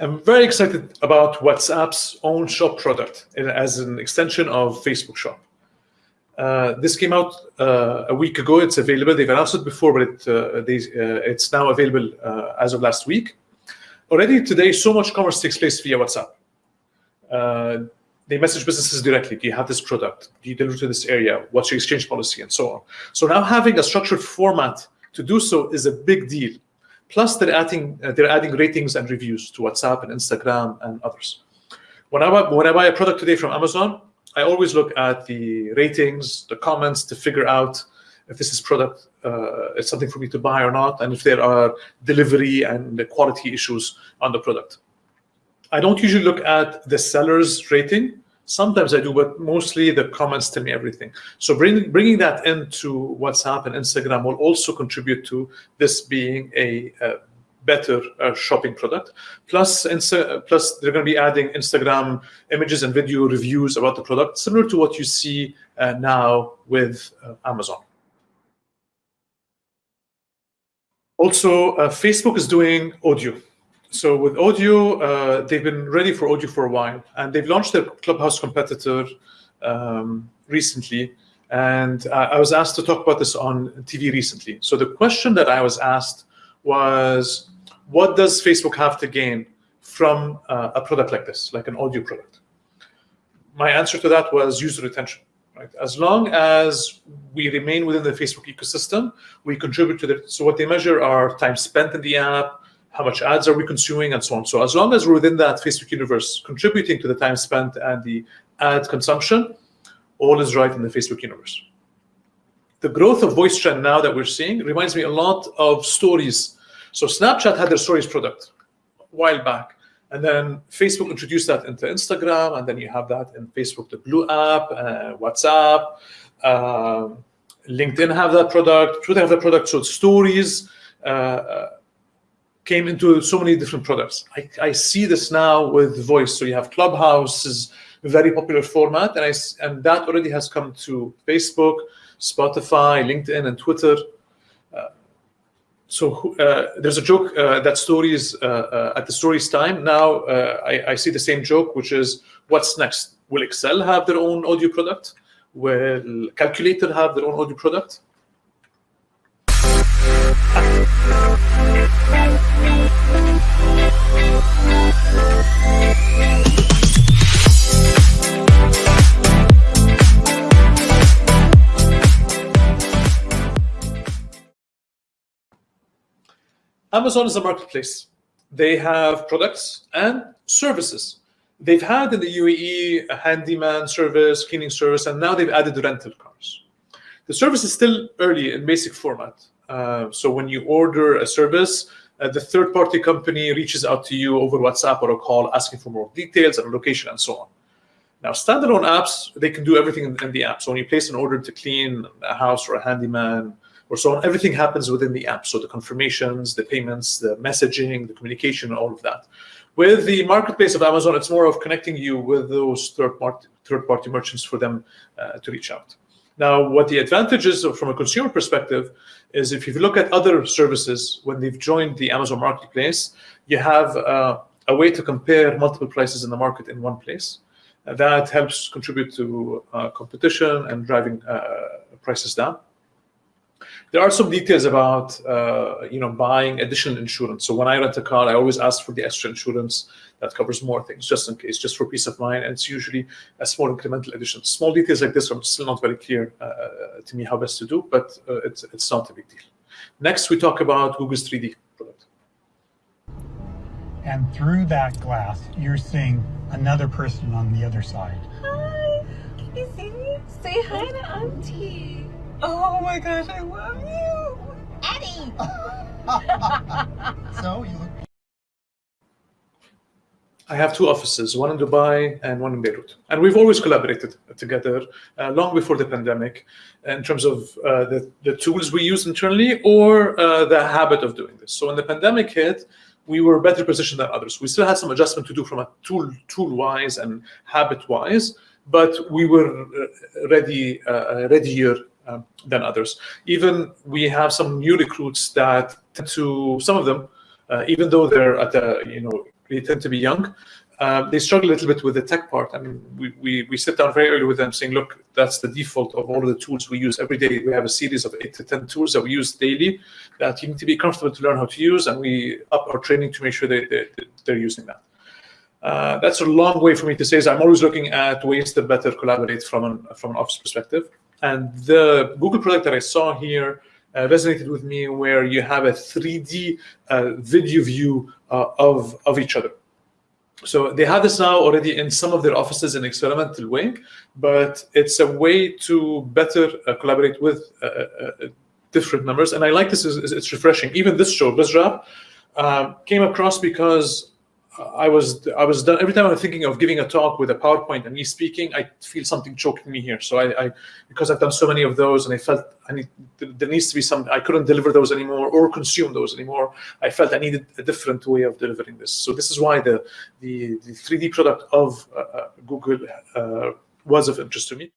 I'm very excited about WhatsApp's own shop product as an extension of Facebook Shop. Uh, this came out uh, a week ago. It's available. They've announced it before, but it, uh, they, uh, it's now available uh, as of last week. Already today, so much commerce takes place via WhatsApp. Uh, they message businesses directly. Do you have this product? Do you deliver to this area? What's your exchange policy, and so on. So now having a structured format to do so is a big deal. Plus, they're adding they're adding ratings and reviews to WhatsApp and Instagram and others. When I buy, when I buy a product today from Amazon, I always look at the ratings, the comments to figure out if this is product uh, is something for me to buy or not, and if there are delivery and quality issues on the product. I don't usually look at the seller's rating. Sometimes I do, but mostly the comments tell me everything. So bring, bringing that into WhatsApp and Instagram will also contribute to this being a, a better uh, shopping product. Plus, Insta plus they're going to be adding Instagram images and video reviews about the product, similar to what you see uh, now with uh, Amazon. Also, uh, Facebook is doing audio. So with audio, uh, they've been ready for audio for a while, and they've launched their Clubhouse competitor um, recently. And I was asked to talk about this on TV recently. So the question that I was asked was, what does Facebook have to gain from uh, a product like this, like an audio product? My answer to that was user retention. Right? As long as we remain within the Facebook ecosystem, we contribute to the. So what they measure are time spent in the app, how much ads are we consuming, and so on. So as long as we're within that Facebook universe, contributing to the time spent and the ad consumption, all is right in the Facebook universe. The growth of voice trend now that we're seeing reminds me a lot of stories so Snapchat had their stories product a while back. And then Facebook introduced that into Instagram, and then you have that in Facebook, the Blue app, uh, WhatsApp, uh, LinkedIn have that product, Twitter have that product. So stories uh, came into so many different products. I, I, see this now with voice. So you have Clubhouse is a very popular format, and I and that already has come to Facebook, Spotify, LinkedIn, and Twitter. So uh, there's a joke uh, that stories uh, uh at the stories time. Now uh, I, I, see the same joke which is what's next? Will excel have their own audio product? Will calculator have their own audio product Amazon is a marketplace. They have products and services. They've had in the UAE a handyman service, cleaning service, and now they've added rental cars. The service is still early in basic format. Uh, so when you order a service, uh, the third-party company reaches out to you over WhatsApp or a call asking for more details and location and so on. Now, standalone apps, they can do everything in, in the app. So when you place an order to clean a house or a handyman, or so on. Everything happens within the app. So the confirmations, the payments, the messaging, the communication, all of that. With the marketplace of Amazon, it's more of connecting you with those third-party third party merchants for them uh, to reach out. Now, what the advantage is from a consumer perspective is if you look at other services, when they've joined the Amazon marketplace, you have uh, a way to compare multiple prices in the market in one place. that helps contribute to uh, competition and driving uh, prices down. There are some details about uh, you know buying additional insurance. So when I rent a car, I always ask for the extra insurance that covers more things, just in case, just for peace of mind. And it's usually a small incremental addition. Small details like this are still not very clear uh, to me how best to do, but uh, it's it's not a big deal. Next, we talk about Google's 3D product. And through that glass, you're seeing another person on the other side. Hi, can you see me? Say hi to Auntie. Oh my gosh, I love you. Eddie! so, you look. I have two offices, one in Dubai and one in Beirut. And we've always collaborated together uh, long before the pandemic in terms of uh, the, the tools we use internally or uh, the habit of doing this. So when the pandemic hit, we were better positioned than others. We still had some adjustment to do from a tool tool wise and habit wise, but we were uh, ready uh, readier um, than others. Even we have some new recruits that tend to, some of them, uh, even though they're at the, you know, they tend to be young. Um, they struggle a little bit with the tech part. I mean, we, we, we sit down very early with them saying, look, that's the default of all of the tools we use every day. We have a series of eight to 10 tools that we use daily that you need to be comfortable to learn how to use, and we up our training to make sure they, they, they're using that. Uh, that's a long way for me to say is I'm always looking at ways to better collaborate from an, from an office perspective. And the Google product that I saw here uh, resonated with me where you have a 3D uh, video view uh, of, of each other. So they have this now already in some of their offices in experimental way, but it's a way to better uh, collaborate with uh, uh, different members. And I like this, it's refreshing. Even this show, BizRap, came across because I was I was done every time I'm thinking of giving a talk with a PowerPoint and me speaking, I feel something choking me here. So I, I because I've done so many of those and I felt I need there needs to be some I couldn't deliver those anymore or consume those anymore. I felt I needed a different way of delivering this. So this is why the the, the 3D product of uh, uh, Google uh, was of interest to me.